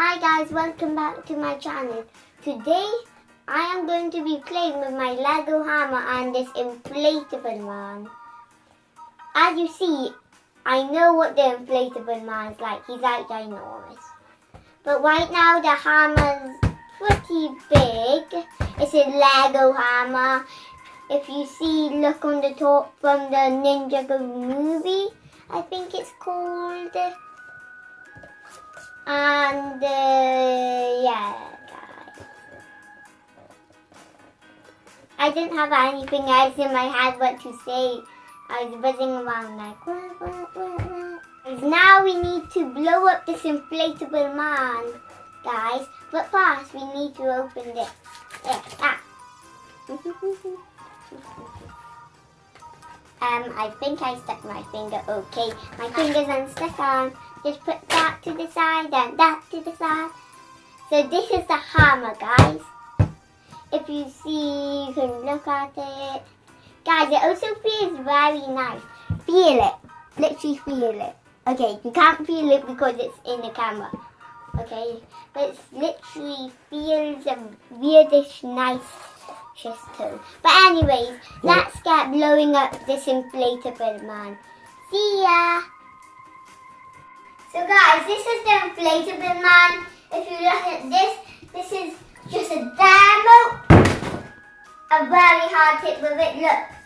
Hi guys, welcome back to my channel. Today I am going to be playing with my Lego hammer and this inflatable man. As you see, I know what the inflatable man is like. He's like ginormous. But right now the hammer's pretty big. It's a Lego hammer. If you see, look on the top from the Ninjago movie. I think it's called. And uh, yeah, guys. I didn't have anything else in my head what to say. I was buzzing around like, wah, wah, wah, wah. Now we need to blow up this inflatable man, guys. But first, we need to open this. Yeah, ah. Um, I think I stuck my finger. Okay, my finger's unstuck on. Just put that to the side and that to the side. So this is the hammer, guys. If you see, you can look at it. Guys, it also feels very nice. Feel it. Literally feel it. Okay, you can't feel it because it's in the camera. Okay, but it literally feels a weirdish nice But anyways, let's get blowing up this inflatable man. See ya! So guys, this is the inflatable man. If you look at this, this is just a demo. A very hard hit with it, look.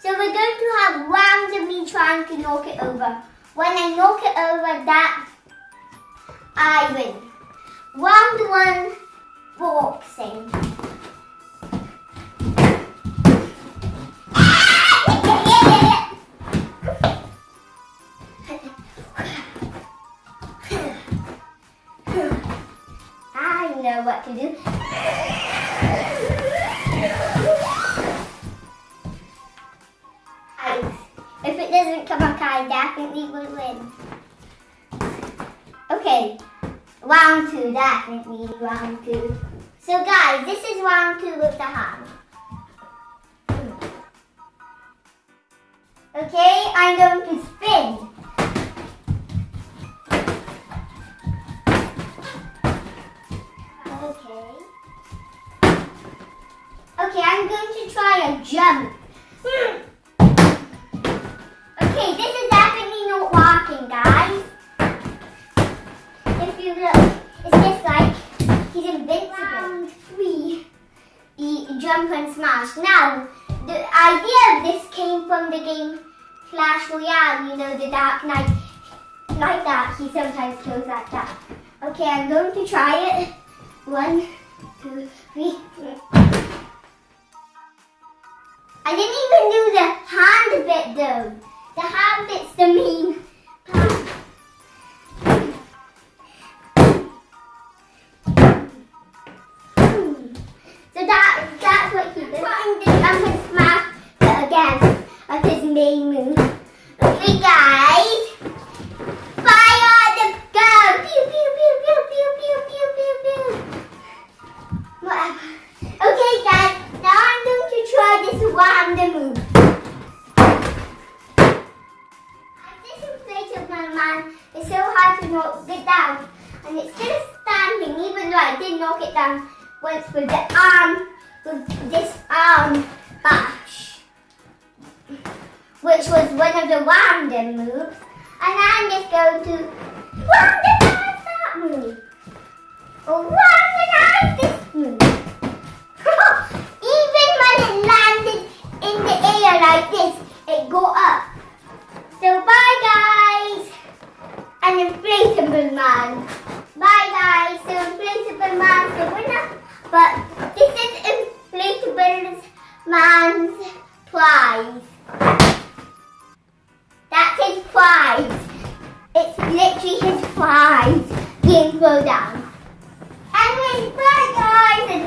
So we're going to have rounds of me trying to knock it over. When I knock it over that, I win. Round one, boxing. Know what to do. If it doesn't come up, I definitely will win. Okay, round two, definitely round two. So guys, this is round two with the hand. Okay, I'm going to spin. Jump. Okay, this is definitely not walking, guys. If you look, it's just like he's invincible. Round three, jump and smash. Now, the idea of this came from the game Clash Royale, you know, the Dark Knight. Like that, he sometimes goes like that. Okay, I'm going to try it. One, two, three. I didn't even do the hand bit though. The hand bit's the main part. So that that's what he did. The jump and smash again of his main move. Okay guys. Man is so hard to knock it down. And it's still standing even though I did knock it down once with the arm, with this arm bash. Which was one of the random moves. And I'm just going to randomize that move. Oh, or randomize this move. Even when it landed in the air like this, it go up. So bye guys. An inflatable man. Bye guys. So inflatable man's the winner. But this is inflatable man's prize. That's his prize. It's literally his prize being thrown down. Anyways, bye guys.